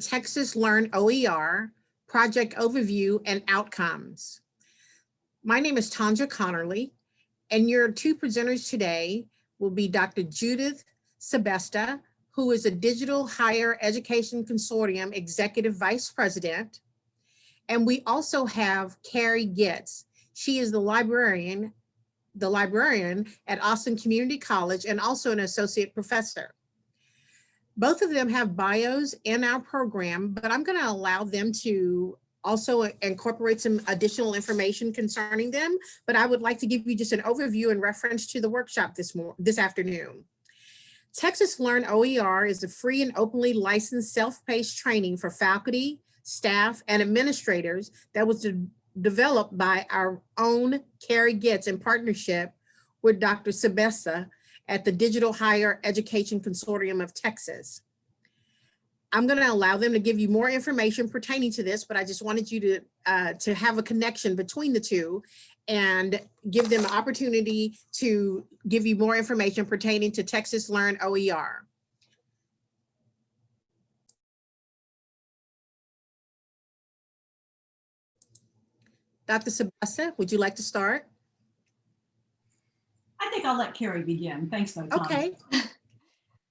Texas Learn OER, project overview and outcomes. My name is Tanja Connerly, and your two presenters today will be Dr. Judith Sebesta, who is a Digital Higher Education Consortium Executive Vice President. And we also have Carrie Gits. She is the librarian, the librarian at Austin Community College and also an associate professor. Both of them have bios in our program, but I'm gonna allow them to also incorporate some additional information concerning them, but I would like to give you just an overview in reference to the workshop this, more, this afternoon. Texas Learn OER is a free and openly licensed self-paced training for faculty, staff, and administrators that was de developed by our own Carrie Gits in partnership with Dr. Sebesta at the Digital Higher Education Consortium of Texas. I'm going to allow them to give you more information pertaining to this, but I just wanted you to, uh, to have a connection between the two and give them an opportunity to give you more information pertaining to Texas Learn OER. Dr. Sebesta, would you like to start? I think I'll let Carrie begin. Thanks, though. Tom. Okay.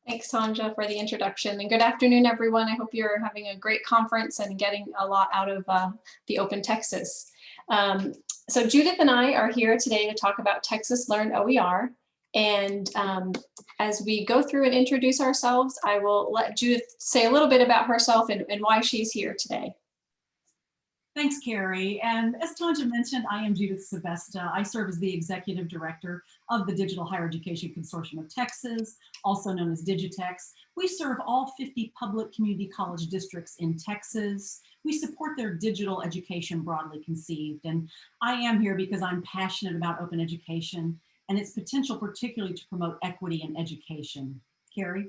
Thanks, Tanja, for the introduction. And good afternoon, everyone. I hope you're having a great conference and getting a lot out of uh, the Open Texas. Um, so Judith and I are here today to talk about Texas Learn OER. And um, as we go through and introduce ourselves, I will let Judith say a little bit about herself and, and why she's here today. Thanks, Carrie. And as Tanja mentioned, I am Judith Sebesta. I serve as the Executive Director of the Digital Higher Education Consortium of Texas, also known as Digitex. We serve all 50 public community college districts in Texas. We support their digital education broadly conceived. And I am here because I'm passionate about open education and its potential particularly to promote equity in education. Carrie?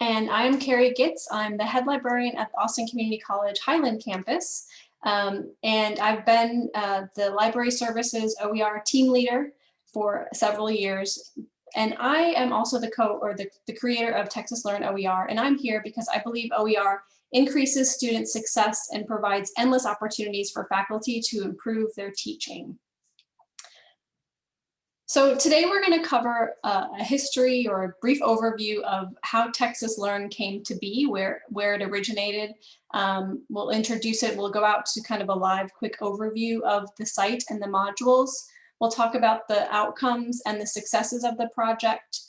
And I'm Carrie Gits. I'm the head librarian at the Austin Community College Highland campus. Um, and I've been uh, the library services OER team leader for several years. And I am also the co or the, the creator of Texas Learn OER. And I'm here because I believe OER increases student success and provides endless opportunities for faculty to improve their teaching. So today we're going to cover uh, a history or a brief overview of how Texas Learn came to be, where, where it originated. Um, we'll introduce it. We'll go out to kind of a live quick overview of the site and the modules. We'll talk about the outcomes and the successes of the project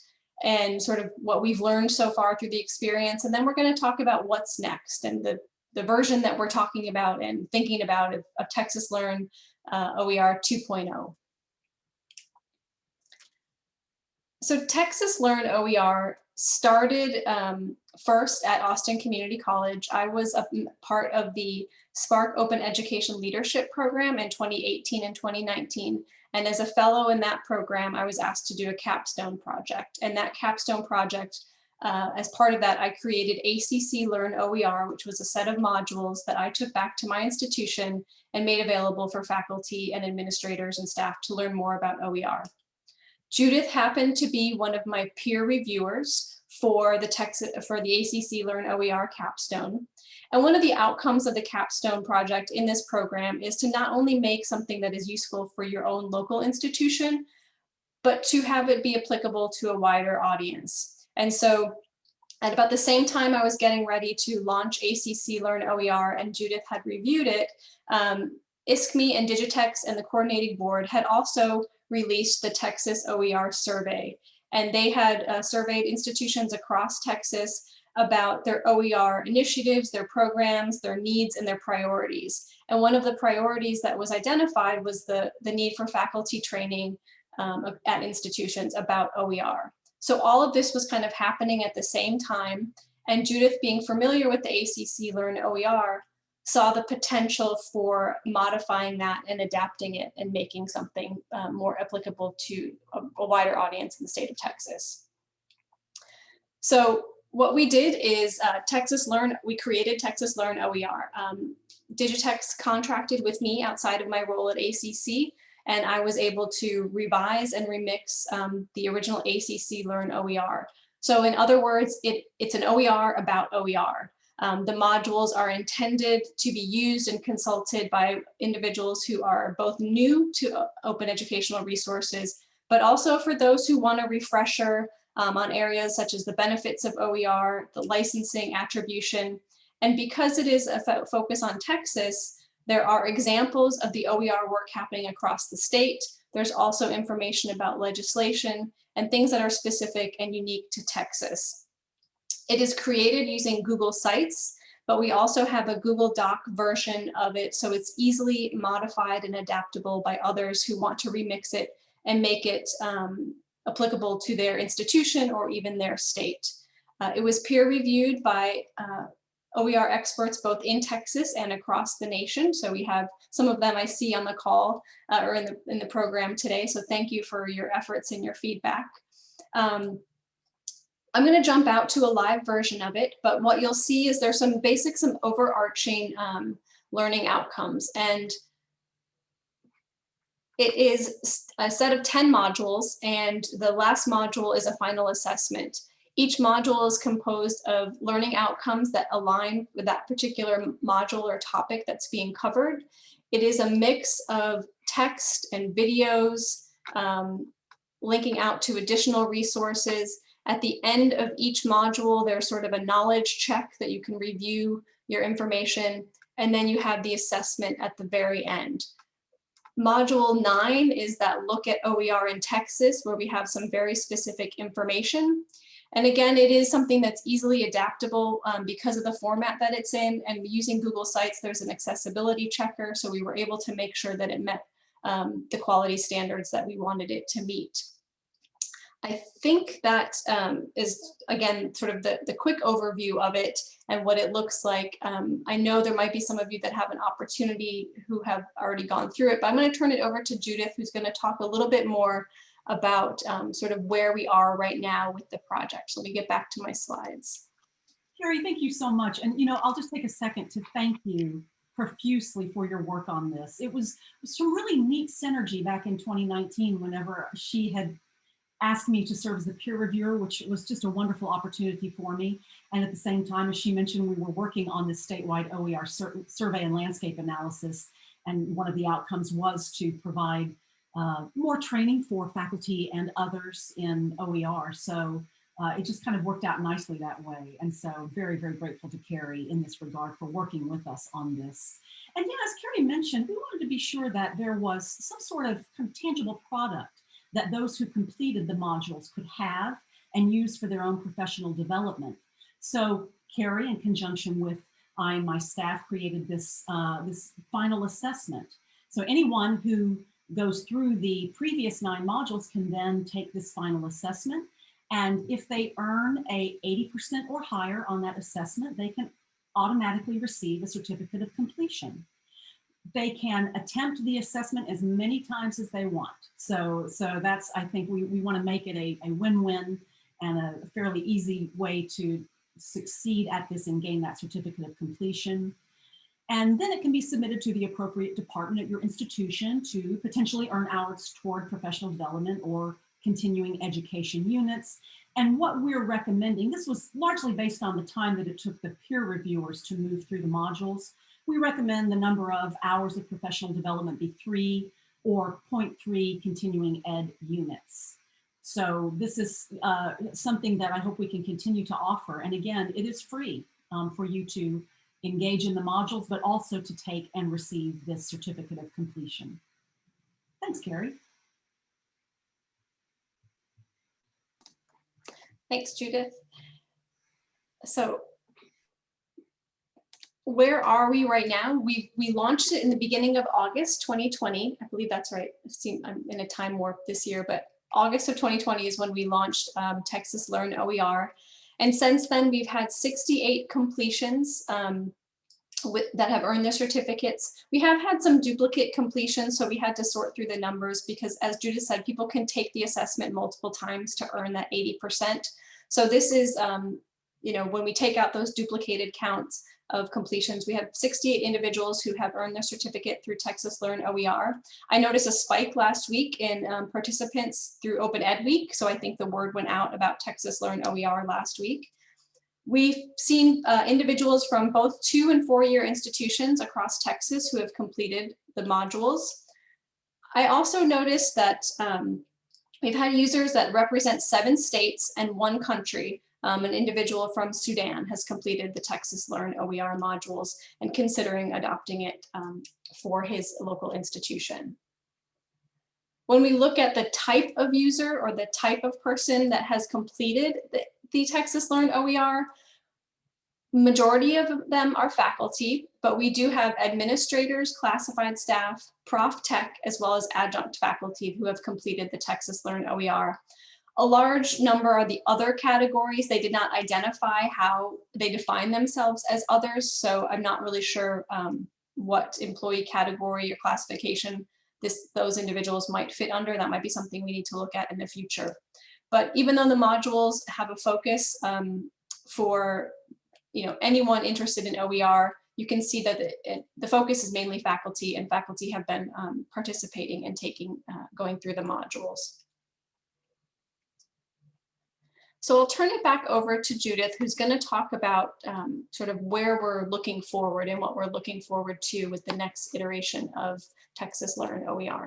and sort of what we've learned so far through the experience. And then we're going to talk about what's next and the, the version that we're talking about and thinking about of, of Texas Learn uh, OER 2.0. So Texas Learn OER started um, first at Austin Community College. I was a part of the SPARC Open Education Leadership Program in 2018 and 2019. And as a fellow in that program, I was asked to do a capstone project. And that capstone project, uh, as part of that, I created ACC Learn OER, which was a set of modules that I took back to my institution and made available for faculty and administrators and staff to learn more about OER. Judith happened to be one of my peer reviewers for the Texas for the ACC Learn OER capstone. And one of the outcomes of the capstone project in this program is to not only make something that is useful for your own local institution, but to have it be applicable to a wider audience. And so at about the same time I was getting ready to launch ACC Learn OER and Judith had reviewed it, um, ISKME and Digitex and the coordinating board had also released the Texas OER survey. And they had uh, surveyed institutions across Texas about their OER initiatives, their programs, their needs, and their priorities. And one of the priorities that was identified was the, the need for faculty training um, at institutions about OER. So all of this was kind of happening at the same time. And Judith being familiar with the ACC Learn OER saw the potential for modifying that and adapting it and making something um, more applicable to a, a, wider audience in the state of Texas. So what we did is uh, Texas Learn, we created Texas Learn OER. Um, Digitex contracted with me outside of my role at ACC and I was able to revise and remix um, the original ACC Learn OER So in other words, it, it's an OER about OER. Um, the modules are intended to be used and consulted by individuals who are both new to open educational resources, but also for those who want a refresher um, on areas such as the benefits of OER, the licensing attribution. And because it is a fo- focus on Texas, there are examples of the OER work happening across the state. There's also information about legislation and things that are specific and unique to Texas. It is created using Google Sites, but we also have a Google Doc version of it, so it's easily modified and adaptable by others who want to remix it and make it um, applicable to their institution or even their state. Uh, it was peer reviewed by uh, OER experts both in Texas and across the nation. So we have some of them I see on the call uh, or in the, in the program today. So thank you for your efforts and your feedback. Um, I'm going to jump out to a live version of it, but what you'll see is there's some basic, some overarching um, learning outcomes. And it is a set of 10 modules, and the last module is a final assessment. Each module is composed of learning outcomes that align with that particular module or topic that's being covered. It is a mix of text and videos, um, linking out to additional resources. At the end of each module, there's sort of a knowledge check that you can review your information, and then you have the assessment at the very end. Module nine is that look at OER in Texas, where we have some very specific information. And again, it is something that's easily adaptable um, because of the format that it's in. And using Google Sites, there's an accessibility checker. So we were able to make sure that it met um, the quality standards that we wanted it to meet. I think that um, is again, sort of the, the quick overview of it and what it looks like. Um, I know there might be some of you that have an opportunity who have already gone through it, but I'm gonna turn it over to Judith, who's gonna talk a little bit more about um, sort of where we are right now with the project. So let me get back to my slides. Carrie, thank you so much. And, you know, I'll just take a second to thank you profusely for your work on this. It was some really neat synergy back in 2019 whenever she had asked me to serve as the peer reviewer, which was just a wonderful opportunity for me. And at the same time, as she mentioned, we were working on this statewide OER sur survey and landscape analysis. And one of the outcomes was to provide uh, more training for faculty and others in OER. So uh, it just kind of worked out nicely that way. And so very, very grateful to Carrie in this regard for working with us on this. And yeah, as Carrie mentioned, we wanted to be sure that there was some sort of, kind of tangible product that those who completed the modules could have and use for their own professional development. So Carrie, in conjunction with I and my staff, created this, uh, this final assessment. So anyone who goes through the previous nine modules can then take this final assessment. And if they earn a 80% or higher on that assessment, they can automatically receive a certificate of completion. They can attempt the assessment as many times as they want. So, so that's, I think we, we want to make it a, a win-win and a fairly easy way to succeed at this and gain that certificate of completion. And then it can be submitted to the appropriate department at your institution to potentially earn hours toward professional development or continuing education units. And what we're recommending, this was largely based on the time that it took the peer reviewers to move through the modules. We recommend the number of hours of professional development be three or 0.3 continuing ed units. So this is uh, something that I hope we can continue to offer. And again, it is free um, for you to engage in the modules, but also to take and receive this certificate of completion. Thanks, Carrie. Thanks, Judith. So where are we right now? We we launched it in the beginning of August 2020. I believe that's right. I've seen I'm in a time warp this year, but August of 2020 is when we launched um, Texas Learn OER. And since then, we've had 68 completions um, with, that have earned their certificates. We have had some duplicate completions, so we had to sort through the numbers because as Judith said, people can take the assessment multiple times to earn that 80%. So this is, um, you know, when we take out those duplicated counts, of completions. We have 68 individuals who have earned their certificate through Texas Learn OER. I noticed a spike last week in um, participants through Open Ed Week, so I think the word went out about Texas Learn OER last week. We've seen uh, individuals from both two and four year institutions across Texas who have completed the modules. I also noticed that um, we've had users that represent seven states and one country. Um, an individual from Sudan has completed the Texas Learn OER modules and considering adopting it um, for his local institution. When we look at the type of user or the type of person that has completed the, the Texas Learn OER, majority of them are faculty, but we do have administrators, classified staff, prof tech, as well as adjunct faculty who have completed the Texas Learn OER. A large number are the other categories. They did not identify how they define themselves as others, so I'm not really sure um, what employee category or classification this, those individuals might fit under. That might be something we need to look at in the future. But even though the modules have a focus um, for you know, anyone interested in OER, you can see that the, it, the focus is mainly faculty and faculty have been um, participating and taking, uh, going through the modules. So I'll turn it back over to Judith, who's going to talk about um, sort of where we're looking forward and what we're looking forward to with the next iteration of Texas Learn OER.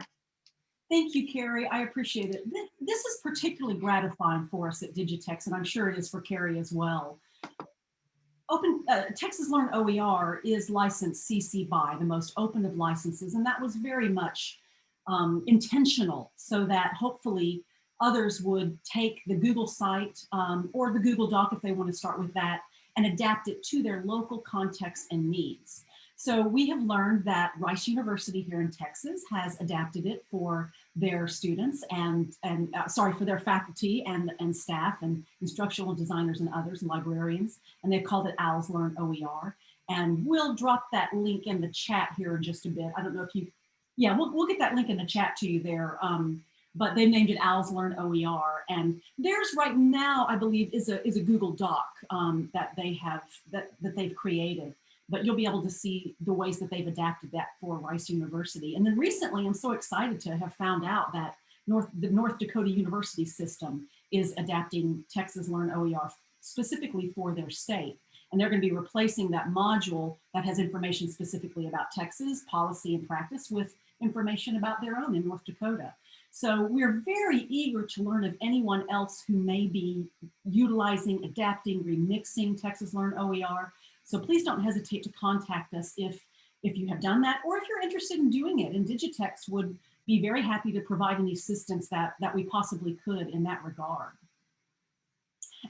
Thank you, Carrie. I appreciate it. This is particularly gratifying for us at Digitex, and I'm sure it is for Carrie as well. Open uh, Texas Learn OER is licensed CC BY, the most open of licenses, and that was very much um, intentional so that hopefully others would take the Google site um, or the Google Doc if they want to start with that and adapt it to their local context and needs. So we have learned that Rice University here in Texas has adapted it for their students and, and uh, sorry, for their faculty and, and staff and instructional designers and others and librarians. And they've called it OWLS Learn OER. And we'll drop that link in the chat here in just a bit. I don't know if you, yeah, we'll, we'll get that link in the chat to you there. Um, but they named it OWLS Learn OER. And theirs right now, I believe, is a, is a Google Doc um, that they have, that, that they've created but you'll be able to see the ways that they've adapted that for Rice University. And then recently, I'm so excited to have found out that North, the North Dakota University system is adapting Texas Learn OER specifically for their state. And they're going to be replacing that module that has information specifically about Texas policy and practice with information about their own in North Dakota. So we're very eager to learn of anyone else who may be utilizing, adapting, remixing Texas Learn OER so please don't hesitate to contact us if, if you have done that or if you're interested in doing it. And Digitex would be very happy to provide any assistance that, that we possibly could in that regard.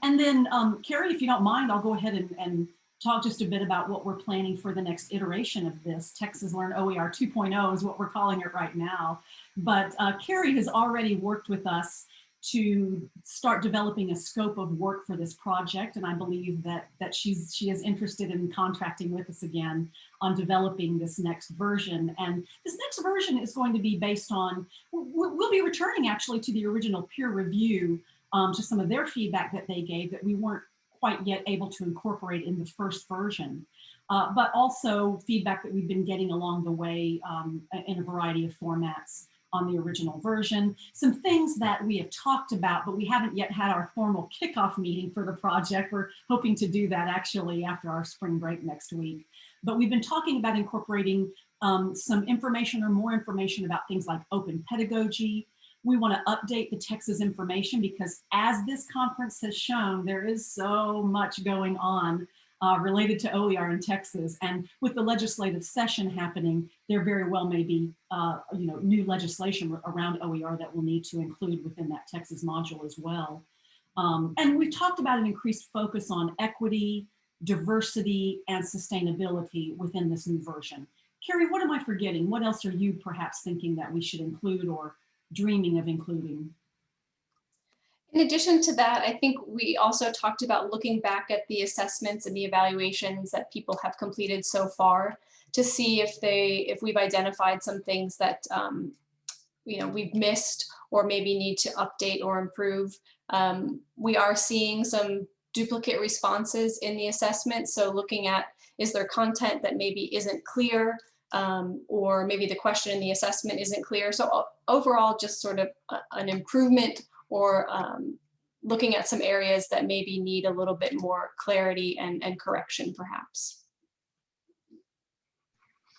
And then, um, Carrie, if you don't mind, I'll go ahead and, and talk just a bit about what we're planning for the next iteration of this. Texas Learn OER 2.0 is what we're calling it right now. But uh, Carrie has already worked with us to start developing a scope of work for this project. And I believe that, that she's, she is interested in contracting with us again on developing this next version. And this next version is going to be based on, we'll be returning actually to the original peer review um, to some of their feedback that they gave that we weren't quite yet able to incorporate in the first version. Uh, but also feedback that we've been getting along the way um, in a variety of formats on the original version, some things that we have talked about, but we haven't yet had our formal kickoff meeting for the project. We're hoping to do that actually after our spring break next week. But we've been talking about incorporating um, some information or more information about things like open pedagogy. We want to update the Texas information because as this conference has shown, there is so much going on uh, related to OER in Texas. And with the legislative session happening, there very well may be uh, you know, new legislation around OER that we'll need to include within that Texas module as well. Um, and we've talked about an increased focus on equity, diversity, and sustainability within this new version. Carrie, what am I forgetting? What else are you perhaps thinking that we should include or dreaming of including? In addition to that, I think we also talked about looking back at the assessments and the evaluations that people have completed so far to see if they if we've identified some things that um, you know we've missed or maybe need to update or improve. Um, we are seeing some duplicate responses in the assessment. So looking at Is there content that maybe isn't clear? Um, or maybe the question in the assessment isn't clear. So overall, just sort of a- an improvement or um, looking at some areas that maybe need a little bit more clarity and, and correction perhaps.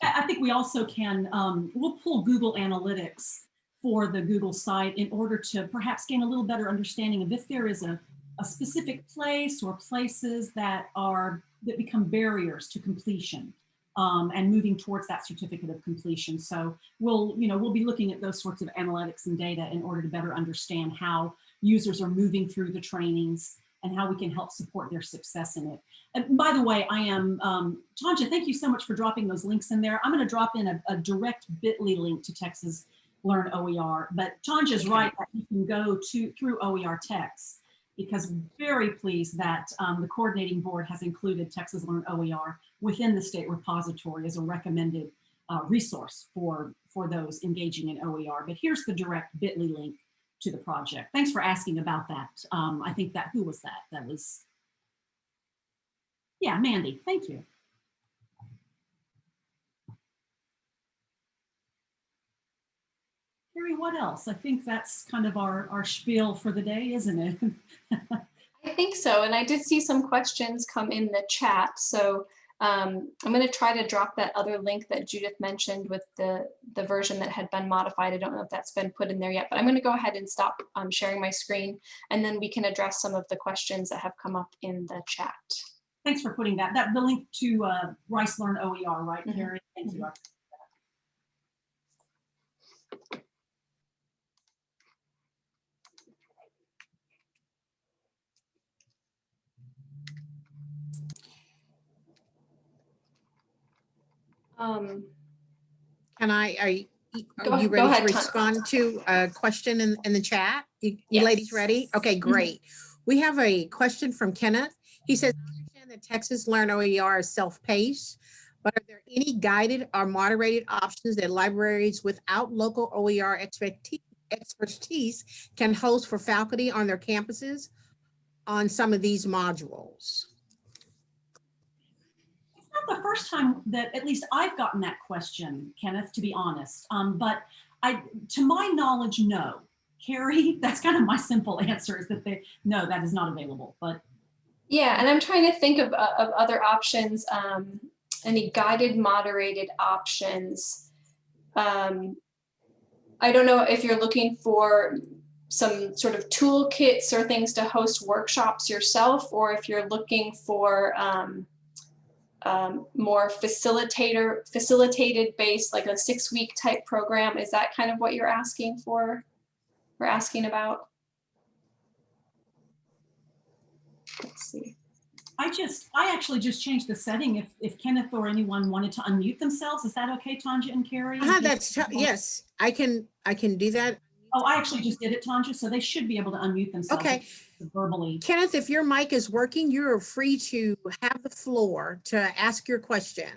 I I think we also can, um, we'll pull Google Analytics for the Google site in order to perhaps gain a little better understanding of if there is a, a specific place or places that are, that become barriers to completion um, and moving towards that certificate of completion. So we'll, you know, we'll be looking at those sorts of analytics and data in order to better understand how users are moving through the trainings and how we can help support their success in it. And by the way, I am, um, Tanja, thank you so much for dropping those links in there. I'm going to drop in a, a direct bit.ly link to Texas Learn OER, but Tanja's right that you can go to through OER Text because very pleased that um, the coordinating board has included Texas Learn OER within the state repository as a recommended uh, resource for, for those engaging in OER. But here's the direct bit.ly link to the project. Thanks for asking about that. Um, I think that, who was that? That was, yeah, Mandy, thank you. What else? I think that's kind of our, our spiel for the day, isn't it? I think so. And I did see some questions come in the chat. So um, I'm going to try to drop that other link that Judith mentioned with the, the version that had been modified. I don't know if that's been put in there yet, but I'm going to go ahead and stop um, sharing my screen and then we can address some of the questions that have come up in the chat. Thanks for putting that. That the link to uh, Rice Learn OER, right. Carrie? Thank you. Um, Can I, are you, are you ready to ahead, Ton- respond to a question in, in the chat? You you ladies ready? Okay, great. We have a question from Kenneth. He says, "I understand that Texas Learn OER is self-paced, but are there any guided or moderated options that libraries without local OER expertise can host for faculty on their campuses on some of these modules? Not the first time that at least I've gotten that question, Kenneth, to be honest. Um, but I, to my knowledge, no. Carrie, that's kind of my simple answer is that they, no, that is not available. But yeah, and I'm trying to think of, uh, of other options, um, any guided moderated options. Um, I don't know if you're looking for some sort of toolkits or things to host workshops yourself, or if you're looking for um, um, more facilitator, facilitated based, like a six week type program. Is that kind of what you're asking for? Or asking about? Let's see. I just, I actually just changed the setting. If, if Kenneth or anyone wanted to unmute themselves, is that okay, Tanja and Carrie? Ah, that's, yes, I can, I can do that. Oh, I actually just did it, Tanja, so they should be able to unmute themselves. Okay. Verbally. Kenneth, if your mic is working, you're free to have the floor to ask your question.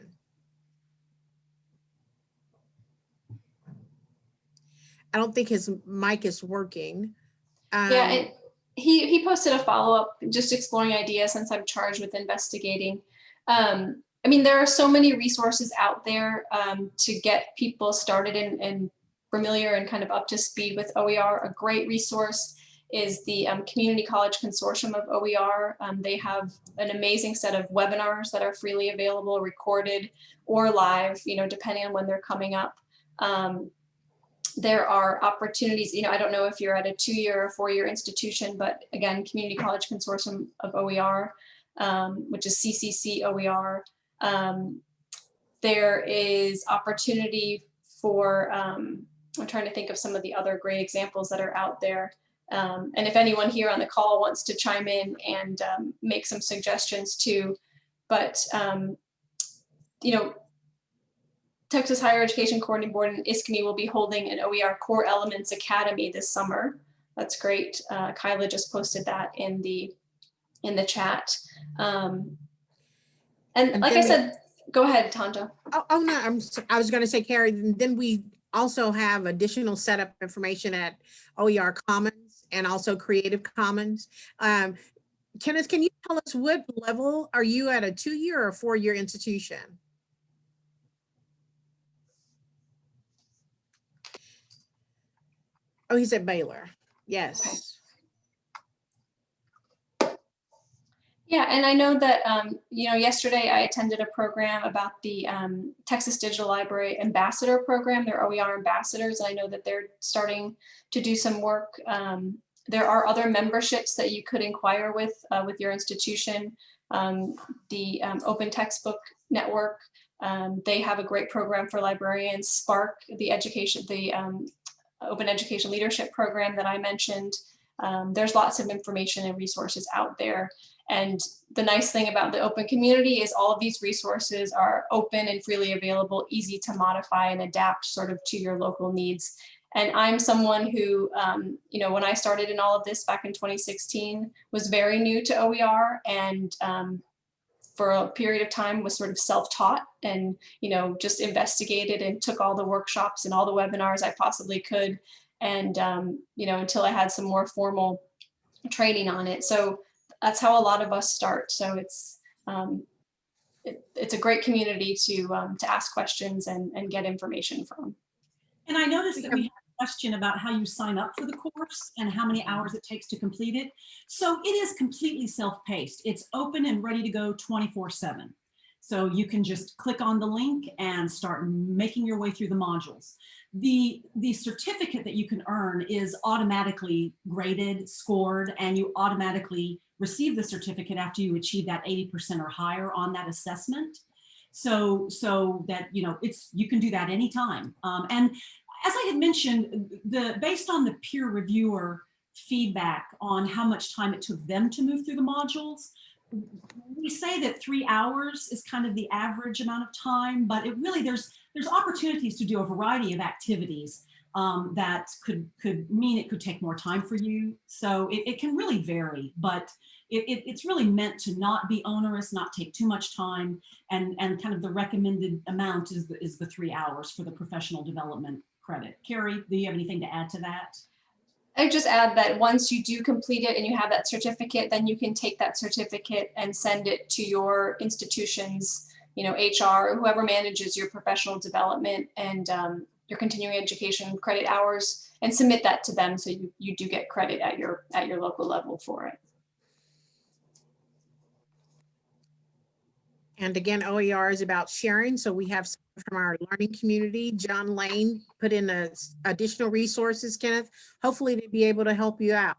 I don't think his mic is working. Yeah, Um, and he, he posted a follow-up, just exploring ideas since I'm charged with investigating. Um, I mean, there are so many resources out there um, to get people started and, and familiar and kind of up to speed with OER. A great resource is the um, Community College Consortium of OER. Um, they have an amazing set of webinars that are freely available, recorded or live, you know, depending on when they're coming up. Um, there are opportunities, you know, I don't know if you're at a two-year or four-year institution, but again, Community College Consortium of OER, um, which is CCC OER. Um, there is opportunity for, um, I'm trying to think of some of the other great examples that are out there. Um, and if anyone here on the call wants to chime in and um, make some suggestions too, but um, you know, Texas Higher Education Coordinating Board and ISKME will be holding an OER Core Elements Academy this summer. That's great. Uh, Kyla just posted that in the in the chat. Um, and, like I said, go ahead, Tanja. Oh, oh, no, I'm, I was gonna say, Carrie, then we also have additional setup information at OER Commons and also Creative Commons. Um, Kenneth, can you tell us what level are you at a two-year or four-year institution? Oh, he's at Baylor. Yes. Yeah, and I know that, um, you know, yesterday I attended a program about the um, Texas Digital Library Ambassador Program, their OER ambassadors. I know that they're starting to do some work. Um, there are other memberships that you could inquire with uh, with your institution. Um, the um, Open Textbook Network, um, they have a great program for librarians. SPARC, the education, the Open Education Leadership Program that I mentioned. There's lots of information and resources out there. And the nice thing about the open community is all of these resources are open and freely available, easy to modify and adapt sort of to your local needs. And I'm someone who, um, you know, when I started in all of this back in 2016, was very new to OER and um, for a period of time was sort of self-taught and, you know, just investigated and took all the workshops and all the webinars I possibly could. And, um, you know, until I had some more formal training on it. So that's how a lot of us start. So it's um, it, it's a great community to um, to ask questions and, and get information from. And I noticed that we had a question about how you sign up for the course and how many hours it takes to complete it. So it is completely self-paced. It's open and ready to go 24 seven. So you can just click on the link and start making your way through the modules. The, the certificate that you can earn is automatically graded, scored, and you automatically receive the certificate after you achieve that 80% or higher on that assessment. So, so that, you know, it's, you can do that anytime. Um, and as I had mentioned, the, based on the peer reviewer feedback on how much time it took them to move through the modules, we say that three hours is kind of the average amount of time, but it really, there's, there's opportunities to do a variety of activities um, that could could mean it could take more time for you. So it, it can really vary, but it, it, it's really meant to not be onerous, not take too much time, and and kind of the recommended amount is the, is the three hours for the professional development credit. Carrie, do you have anything to add to that? I just add that once you do complete it and you have that certificate, then you can take that certificate and send it to your institution's, you know, HR whoever manages your professional development and um, your continuing education credit hours and submit that to them so you, you do get credit at your at your local level for it. And again, OER is about sharing. So we have some from our learning community. John Lane put in a, additional resources, Kenneth, hopefully to be able to help you out.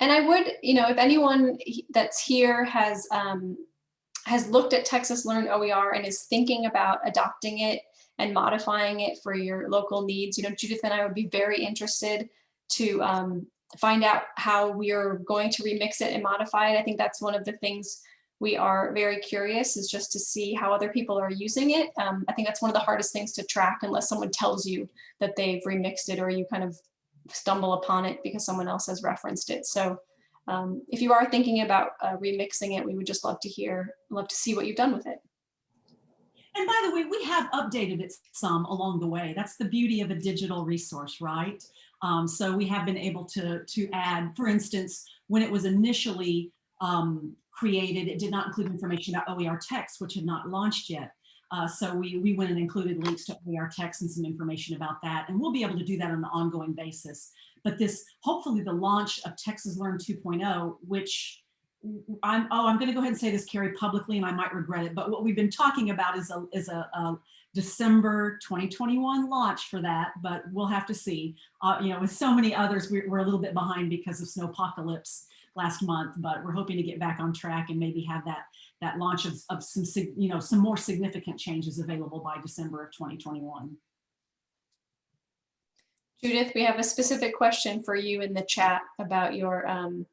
And I would, you know, if anyone that's here has um, has looked at Texas Learn OER and is thinking about adopting it and modifying it for your local needs, you know, Judith and I would be very interested to um, find out how we are going to remix it and modify it. I think that's one of the things we are very curious is just to see how other people are using it. Um, I think that's one of the hardest things to track unless someone tells you that they've remixed it or you kind of stumble upon it because someone else has referenced it. So um, if you are thinking about uh, remixing it, we would just love to hear, love to see what you've done with it. And by the way, we have updated it some along the way. That's the beauty of a digital resource, right? Um, so we have been able to, to add, for instance, when it was initially um, created, it did not include information about OER text, which had not launched yet. Uh, so we, we went and included links to OER text and some information about that. And we'll be able to do that on an ongoing basis. But this, hopefully the launch of Texas Learn 2.0, which I'm, oh, I'm going to go ahead and say this, Carrie, publicly, and I might regret it. But what we've been talking about is a, is a, a December 2021 launch for that, but we'll have to see. Uh, you know, with so many others, we're, we're a little bit behind because of snowpocalypse last month, but we're hoping to get back on track and maybe have that that launch of, of some, you know, some more significant changes available by December of 2021. Judith, we have a specific question for you in the chat about your, um,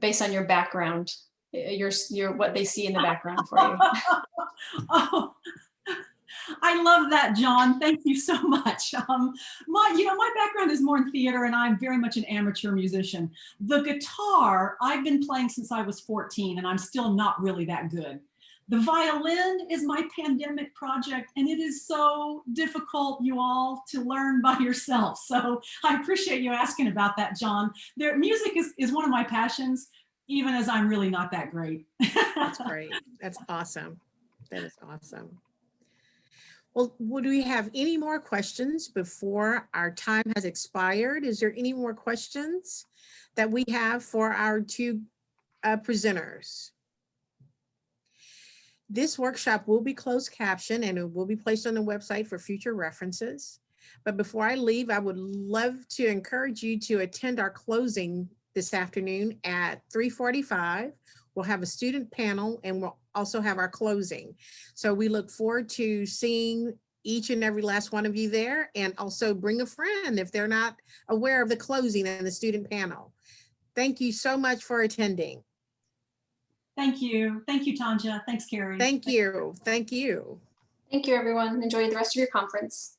based on your background, your, your what they see in the background for you. oh, I love that, John. Thank you so much. Um, my, you know, my background is more in theater and I'm very much an amateur musician. The guitar I've been playing since I was 14 and I'm still not really that good. The violin is my pandemic project and it is so difficult, you all, to learn by yourself. So I appreciate you asking about that, John. There, music is, is one of my passions, even as I'm really not that great. That's great. That's awesome. That is awesome. Well, would we have any more questions before our time has expired? Is there any more questions that we have for our two uh, presenters? This workshop will be closed caption and it will be placed on the website for future references. But before I leave, I would love to encourage you to attend our closing this afternoon at 3:45. We'll have a student panel and we'll also have our closing. So we look forward to seeing each and every last one of you there and also bring a friend if they're not aware of the closing and the student panel. Thank you so much for attending. Thank you. Thank you, Tanja. Thanks, Carrie. Thank you. Thank you. Thank you, everyone. Enjoy the rest of your conference.